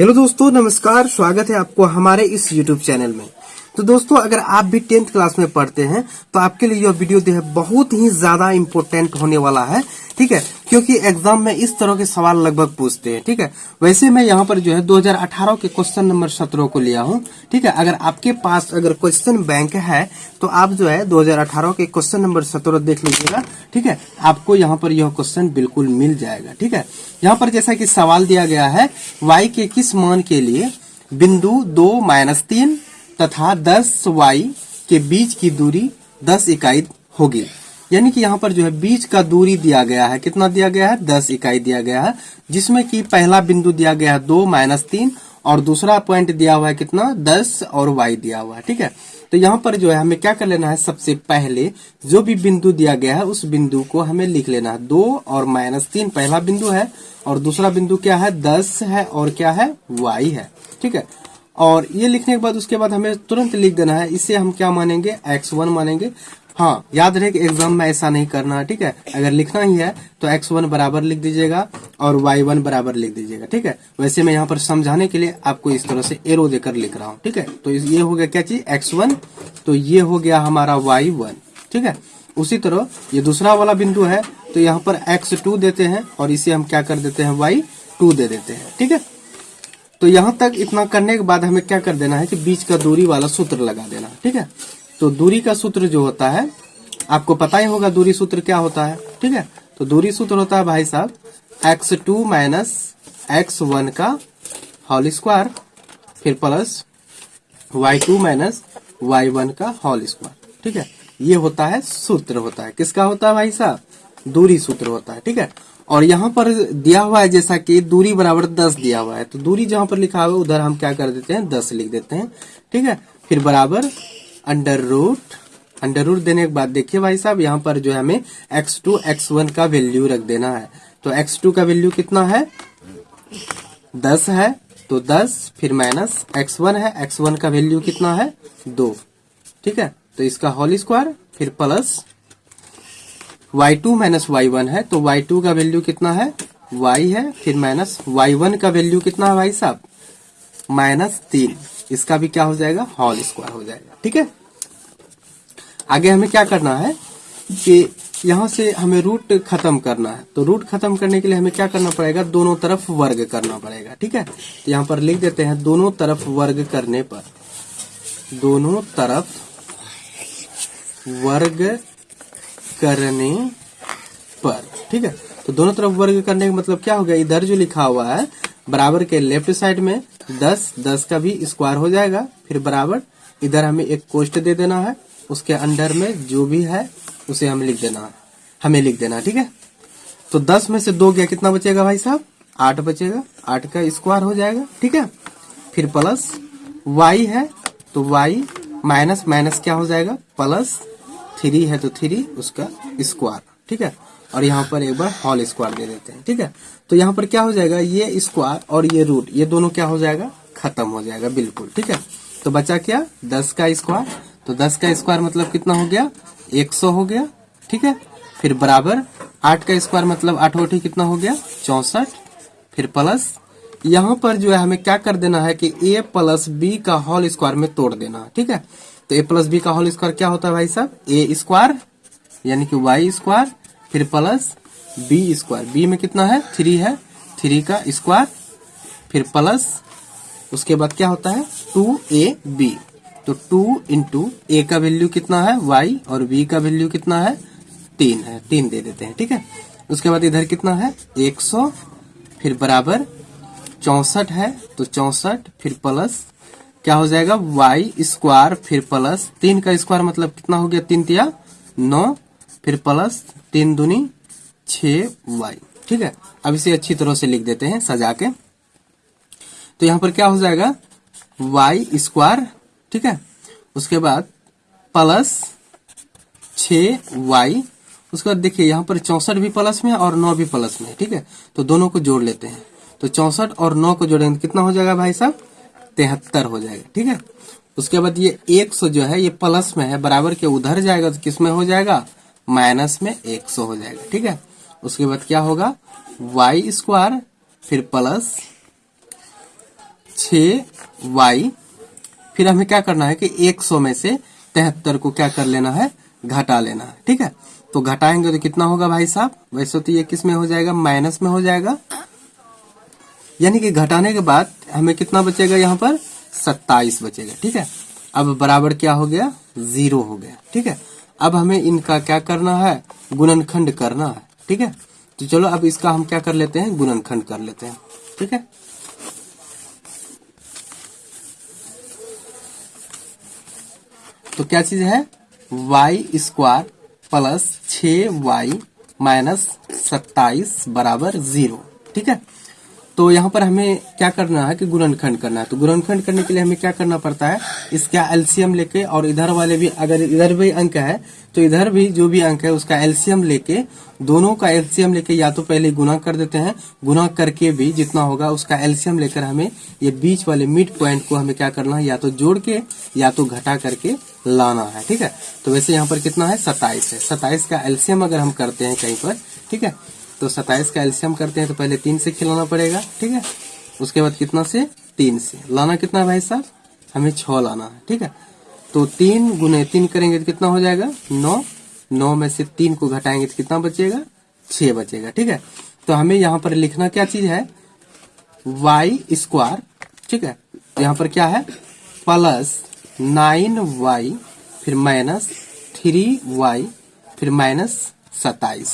Hello दोस्तों नमस्कार स्वागत है आपको हमारे इस यूट्यूब चैनल में। तो दोस्तों, अगर आप भी टेंथ क्लास में पढ़ते हैं तो आपके लिए यह वीडियो जो है बहुत ही ज़्यादा इम्पोर्टेंट होने वाला है, ठीक है? क्योंकि एग्ज़ाम में इस तरह के सवाल लगभग पूछते हैं, ठीक है? वैसे मैं यहाँ पर जो है 2018 के क्वेश्चन नंबर सत्रह को लिया हूँ, ठीक है? अगर आपके पास अगर क्वेश्चन बैंक है तो आप जो है 2018 के क्वेश्चन नंबर सत्रह देख लीजिएगा, ठीक है? आपको यहाँ पर यह क्वेश्चन बिल्कुल मिल जाएगा, ठीक है? यहाँ पर जैसा की सवाल दिया गया है वाई के किस मान के लिए बिंदु दो माइनस तीन तथा 10 वाई के बीच की दूरी 10 इकाई होगी। यानी कि यहाँ पर जो है बीच का दूरी दिया गया है। कितना दिया गया है? 10 इकाई दिया गया है, जिसमें कि पहला बिंदु दिया गया है दो माइनस तीन, और दूसरा पॉइंट दिया हुआ है कितना? 10 और वाई दिया हुआ है। ठीक है? तो यहाँ पर जो है हमें क्या कर लेना है सबसे पहले, जो भी बिंदु दिया गया है, उस बिंदु को हमें लिख लेना है। दो और माइनस तीन पहला बिंदु है, और दूसरा बिंदु क्या है? दस है, और क्या है? वाई है। ठीक है? और ये लिखने के बाद उसके बाद हमें तुरंत लिख देना है। इसे हम क्या मानेंगे? एक्स वन मानेंगे। हाँ याद रहे कि एग्ज़ाम में ऐसा नहीं करना है ठीक है? अगर लिखना ही है तो एक्स वन बराबर लिख दीजिएगा और वाई वन बराबर लिख दीजिएगा, ठीक है? वैसे मैं यहाँ पर समझाने के लिए आपको इस तरह से एरो देकर लिख रहा हूँ, ठीक है? तो ये हो गया क्या चीज़? एक्स वन तो ये हो गया हमारा वाई वन ठीक है? उसी तरह ये दूसरा वाला बिंदु है तो यहाँ पर एक्स टू देते हैं और इसे हम क्या कर देते हैं? वाई टू दे देते हैं, ठीक है? तो यहाँ तक इतना करने के बाद हमें क्या कर देना है कि बीच का दूरी वाला सूत्र लगा देना, ठीक है? तो दूरी का सूत्र जो होता है, आपको पता ही होगा दूरी सूत्र क्या होता है, ठीक है? तो दूरी सूत्र होता है भाई साहब x two minus x one का होल स्क्वायर फिर plus y two minus y one का होल स्क्वायर ठीक है? ये होता है सूत्र होता है। किसका होता है भाई साहब? दूरी सूत्र होता है, ठीक है? और यहाँ पर दिया हुआ है जैसा कि दूरी बराबर दस दिया हुआ है। तो दूरी जहाँ पर लिखा हुआ है, उधर हम क्या कर देते हैं? दस लिख देते हैं। ठीक है? फिर बराबर अंडर रूट अंडर रूट देने के बाद देखिए भाई साहब, यहाँ पर जो है हमें एक्स टू एक्स वन का वैल्यू रख देना है। तो एक्स टू का वैल्यू कितना है? दस है। तो दस, फिर माइनस एक्स वन है। एक्स वन का वैल्यू कितना है? दो। ठीक है? तो इसका होल स्क्वायर फिर plus y two minus y one है तो वाई टू का वैल्यू कितना है? y है, फिर माइनस वाई वन का वैल्यू कितना है भाई साहब? माइनस तीन। इसका भी क्या हो जाएगा? होल स्क्वायर हो जाएगा। ठीक है? आगे हमें क्या करना है कि यहाँ से हमें रूट खत्म करना है। तो रूट खत्म करने के लिए हमें क्या करना पड़ेगा? दोनों तरफ़ वर्ग करना पड़ेगा। ठीक है? तो यहाँ पर लिख देते हैं, दोनों तरफ़ वर्ग करने पर, दोनों तरफ़ वर्ग करने पर, ठीक है? तो दोनों तरफ़ वर्ग करने का मतलब क्या हो गया? इधर जो लिखा हुआ है, बराबर के लेफ़्ट साइड में दस दस का भी स्क्वायर हो जाएगा, फिर बराबर। इधर हमें एक कोष्ट दे देना है, उसके अंडर में जो भी है, उसे हमें लिख देना है। हमें लिख देना ठीक है? तो दस में से दो गया, कितना बचेगा भाई साहब? आठ बचेगा। आठ का स्क्वायर हो जाएगा, ठीक है? फिर प्लस वाई है तो वाई माइनस माइनस क्या हो जाएगा? प्लस थ्री है तो थ्री, उसका स्क्वायर ठीक है? और यहाँ पर एक बार हॉल स्क्वायर दे देते हैं, ठीक है? तो यहाँ पर क्या हो जाएगा? ये स्क्वायर और ये रूट ये दोनों क्या हो जाएगा? खत्म हो जाएगा, बिल्कुल, ठीक है? तो बचा क्या? दस का स्क्वायर तो दस का स्क्वायर मतलब कितना हो गया? एक सौ हो गया, ठीक है? फिर बराबर आठ का स्क्वायर मतलब आठ ओठी कितना हो गया? चौसठ, फिर प्लस यहाँ पर जो है हमें क्या कर देना है कि ए प्लस बी का होल स्क्वायर में तोड़ देना ठीक है? तो ए प्लस बी का होल स्क्वायर क्या होता है भाई साहब? ए स्क्वायर यानी कि वाई स्क्वायर फिर प्लस बी स्क्वायर बी में कितना है? थ्री है। थ्री का स्क्वायर फिर प्लस उसके बाद क्या होता है? टू ए बी तो टू इंटू ए का वैल्यू कितना है? वाई और बी का वैल्यू कितना है? तीन है। तीन दे देते हैं, ठीक है? उसके बाद इधर कितना है? एक सौ, फिर बराबर चौसठ है। तो चौसठ, फिर प्लस क्या हो जाएगा? वाई स्क्वायर फिर प्लस तीन का स्क्वायर मतलब कितना हो गया? तीन तिया नौ। फिर प्लस तीन दुनी छ वाई ठीक है? अब इसे अच्छी तरह से लिख देते हैं, सजा के। तो यहाँ पर क्या हो जाएगा? वाई स्क्वायर ठीक है? उसके बाद प्लस छ वाई उसके बाद देखिए, यहाँ पर चौसठ भी प्लस में है और नौ भी प्लस में है, ठीक है? तो दोनों को जोड़ लेते हैं। तो चौसठ और नौ को जोड़ेंगे तो कितना हो जाएगा भाई साहब? तिहत्तर हो जाएगा, ठीक है? उसके बाद ये एक सौ जो है, ये प्लस में है, बराबर के उधर जाएगा तो किसमें हो जाएगा? माइनस में एक सौ हो जाएगा, ठीक है? उसके बाद क्या होगा? वाई स्क्वायर फिर प्लस छ वाई फिर हमें क्या करना है कि एक सौ में से तिहत्तर को क्या कर लेना है? घटा लेना है, ठीक है? तो घटाएँगे तो कितना होगा भाई साहब? वैसे तो ये किसमें हो जाएगा? माइनस में हो जाएगा। यानी कि घटाने के बाद हमें कितना बचेगा यहाँ पर? सत्ताईस बचेगा, ठीक है? अब बराबर क्या हो गया? ज़ीरो हो गया, ठीक है? अब हमें इनका क्या करना है? गुणनखंड करना है, ठीक है? तो चलो अब इसका हम क्या कर लेते हैं? गुणनखंड कर लेते हैं, ठीक है? तो क्या चीज़ है? वाई स्क्वायर प्लस छ वाई माइनस सत्ताईस बराबर ज़ीरो, ठीक है? तो यहाँ पर हमें क्या करना है कि गुणनखंड करना है। तो गुणनखंड करने के लिए हमें क्या करना पड़ता है? इसका एलसीएम लेके और इधर वाले भी, अगर इधर भी अंक है तो इधर भी जो भी अंक है, उसका एलसीएम लेके दोनों का एलसीएम लेके या तो पहले गुना कर देते हैं। गुना करके भी जितना होगा, उसका एलसीएम लेकर हमें ये बीच वाले मिड पॉइंट को हमें क्या करना है? या तो जोड़ के, या तो घटा करके लाना है। ठीक है? तो वैसे यहाँ पर कितना है? सताइस है। सताइस का एल्सियम अगर हम करते हैं कहीं पर, ठीक है? तो सताइस का एल्सियम करते हैं तो पहले तीन से खिलाना पड़ेगा, ठीक है? उसके बाद कितना से? तीन से। लाना कितना भाई साहब? हमें छ लाना है, ठीक है? तो तीन गुने तीन करेंगे तो कितना हो जाएगा? नौ। नौ में से तीन को घटाएँगे तो कितना बचेगा? छ बचेगा, ठीक है? तो हमें यहाँ पर लिखना क्या चीज़ है? वाई स्क्वायर ठीक है? यहाँ पर क्या है? प्लस नाइन वाई फिर माइनस थ्री वाई फिर माइनस सताइस।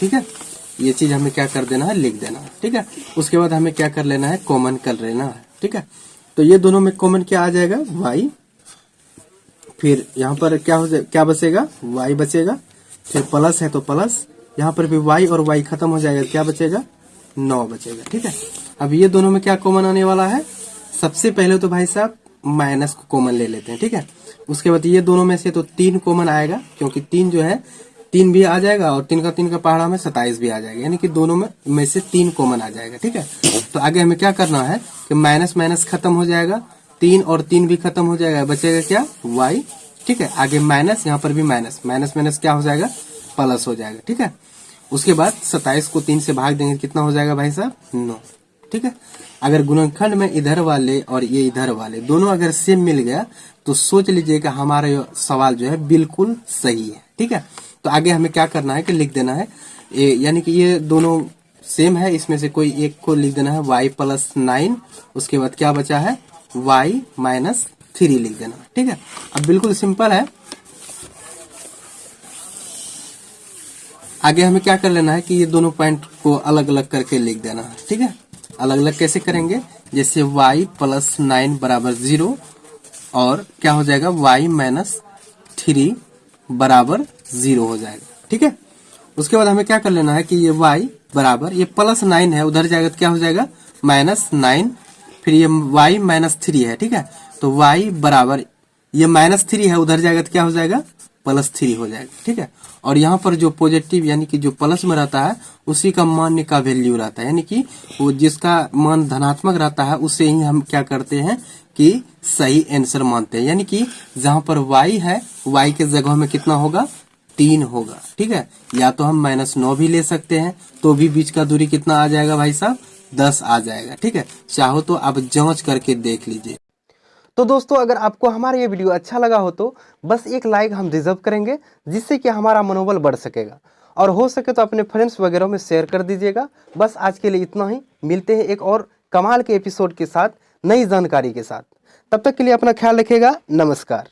ठीक है? ये चीज़ हमें क्या कर देना है? लिख देना है, ठीक है? उसके बाद हमें क्या कर लेना है? कॉमन कर लेना है, ठीक है? तो ये दोनों में कॉमन क्या आ जाएगा? वाई फिर यहाँ पर क्या हो क्या बचेगा? वाई बचेगा। फिर प्लस है तो प्लस यहाँ पर भी वाई और वाई खत्म हो जाएगा, क्या बचेगा? नौ बचेगा, ठीक है? अब ये दोनों में क्या कॉमन आने वाला है? सबसे पहले तो भाई साहब माइनस को कॉमन ले लेते हैं, ठीक है? उसके बाद ये दोनों में से तो तीन कॉमन आएगा, क्योंकि तीन जो है तीन भी आ जाएगा और तीन का तीन का पहाड़ा में सताइस भी आ जाएगा। यानी कि दोनों में में से तीन कॉमन आ जाएगा, ठीक है? तो आगे हमें क्या करना है कि माइनस माइनस खत्म हो जाएगा, तीन और तीन भी खत्म हो जाएगा, बचेगा क्या? वाई ठीक है? आगे माइनस यहाँ पर भी माइनस माइनस माइनस क्या हो जाएगा? प्लस हो जाएगा, ठीक है? उसके बाद सताइस को तीन से भाग देंगे, कितना हो जाएगा भाई साहब? नौ, ठीक है? अगर गुणनखंड में इधर वाले और ये इधर वाले दोनों अगर सेम मिल गया तो सोच लीजिएगा हमारा सवाल जो है बिल्कुल सही है, ठीक है? तो आगे हमें क्या करना है कि लिख देना है यानी कि ये दोनों सेम है, इसमें से कोई एक को लिख देना है वाई प्लस नाइन उसके बाद क्या बचा है? वाई माइनस थ्री लिख देना, ठीक है? अब बिल्कुल सिंपल है। आगे हमें क्या कर लेना है कि ये दोनों पॉइंट को अलग अलग करके लिख देना है, ठीक है? अलग अलग कैसे करेंगे? जैसे y प्लस नाइन बराबर ज़ीरो और क्या हो जाएगा? y माइनस थ्री बराबर ज़ीरो हो जाएगा, ठीक है? उसके बाद हमें क्या कर लेना है कि ये y बराबर, ये प्लस नाइन है, उधर जाएगा तो क्या हो जाएगा? माइनस नाइन फिर ये y माइनस थ्री है, ठीक है? तो y बराबर, ये माइनस थ्री है, उधर जाएगा तो क्या हो जाएगा? प्लस थ्री हो जाएगा, ठीक है? और यहाँ पर जो पॉजिटिव यानी कि जो प्लस में रहता है, उसी का मान्य का वैल्यू रहता है। यानी कि वो जिसका मान धनात्मक रहता है, उसे ही हम क्या करते हैं कि सही आंसर मानते हैं। यानी कि जहाँ पर y है, y के जगह में कितना होगा? तीन होगा, ठीक है? या तो हम माइनस नौ भी ले सकते हैं तो भी बीच का दूरी कितना आ जाएगा भाई साहब? दस आ जाएगा, ठीक है? चाहो तो आप जाँच करके देख लीजिए। तो दोस्तों, अगर आपको हमारा ये वीडियो अच्छा लगा हो तो बस एक लाइक हम रिज़र्व करेंगे, जिससे कि हमारा मनोबल बढ़ सकेगा। और हो सके तो अपने फ्रेंड्स वगैरह में शेयर कर दीजिएगा। बस आज के लिए इतना ही। मिलते हैं एक और कमाल के एपिसोड के साथ, नई जानकारी के साथ। तब तक के लिए अपना ख्याल रखिएगा। नमस्कार।